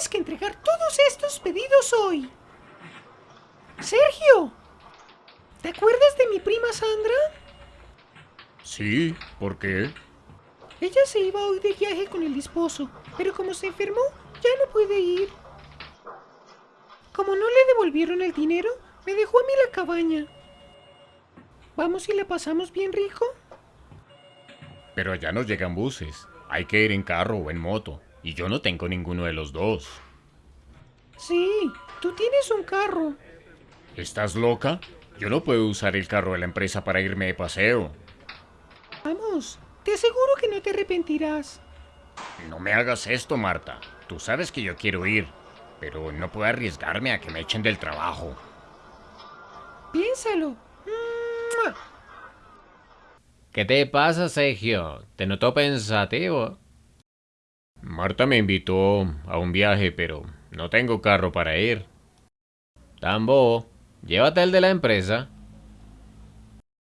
tienes que entregar todos estos pedidos hoy. Sergio, ¿te acuerdas de mi prima Sandra? Sí, ¿por qué? Ella se iba hoy de viaje con el esposo, pero como se enfermó, ya no puede ir. Como no le devolvieron el dinero, me dejó a mí la cabaña. ¿Vamos y la pasamos bien rico? Pero allá no llegan buses. Hay que ir en carro o en moto. Y yo no tengo ninguno de los dos. Sí, tú tienes un carro. ¿Estás loca? Yo no puedo usar el carro de la empresa para irme de paseo. Vamos, te aseguro que no te arrepentirás. No me hagas esto, Marta. Tú sabes que yo quiero ir, pero no puedo arriesgarme a que me echen del trabajo. Piénsalo. ¡Mua! ¿Qué te pasa, Sergio? Te noto pensativo. Marta me invitó a un viaje, pero no tengo carro para ir. Tambo, llévate el de la empresa.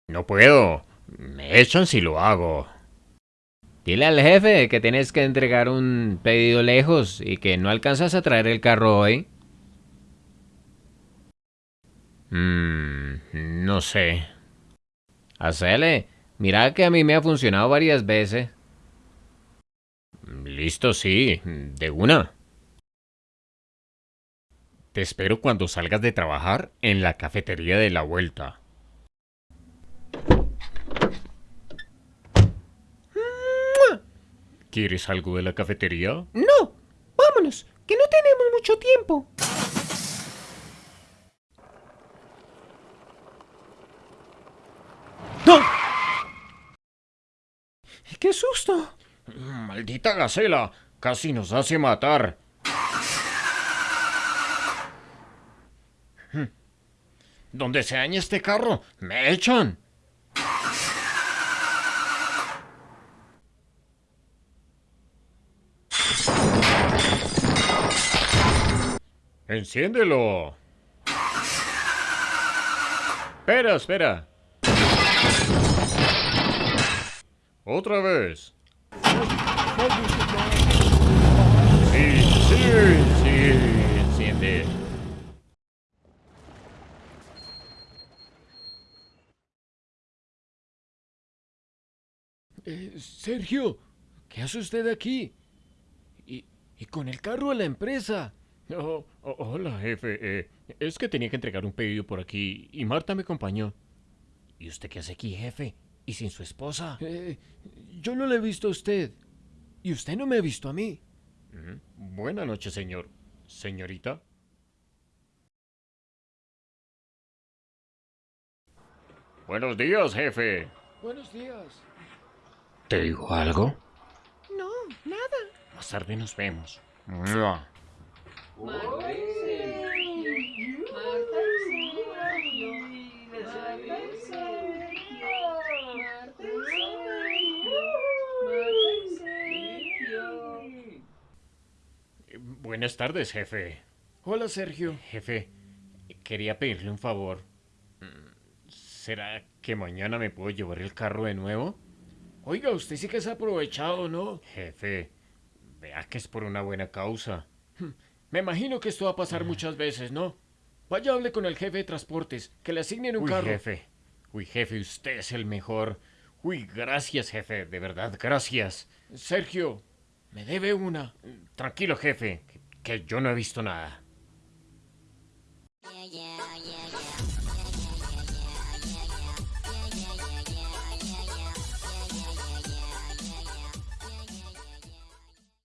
No puedo. Me echan si lo hago. Dile al jefe que tienes que entregar un pedido lejos y que no alcanzas a traer el carro hoy. Mmm, no sé. Hacele. Mira que a mí me ha funcionado varias veces. Listo, sí, de una. Te espero cuando salgas de trabajar en la cafetería de la vuelta. ¿Quieres algo de la cafetería? No, vámonos, que no tenemos mucho tiempo. ¡No! ¡Qué susto! Maldita gacela, casi nos hace matar. Hmm. Donde se dañe este carro, me echan. Enciéndelo. Espera, espera. Otra vez. Sí, sí, sí, enciende. Eh, Sergio, ¿qué hace usted aquí? Y, y con el carro de la empresa. Oh, oh, hola, jefe. Eh, es que tenía que entregar un pedido por aquí y Marta me acompañó. ¿Y usted qué hace aquí, jefe? ¿Y sin su esposa? Eh, yo no le he visto a usted. Y usted no me ha visto a mí. Mm, Buena noche, señor. Señorita. Buenos días, jefe. Buenos días. ¿Te digo algo? No, nada. Más tarde nos vemos. ¡Mua! Buenas tardes, jefe. Hola, Sergio. Jefe, quería pedirle un favor. ¿Será que mañana me puedo llevar el carro de nuevo? Oiga, usted sí que se ha aprovechado, ¿no? Jefe, vea que es por una buena causa. Me imagino que esto va a pasar Ah. muchas veces, ¿no? Vaya, hable con el jefe de transportes, que le asignen un Uy, carro. jefe. Uy, jefe, usted es el mejor. Uy, gracias, jefe. De verdad, gracias. Sergio, me debe una. Tranquilo, jefe, que- yo no he visto nada. Yeah, yeah,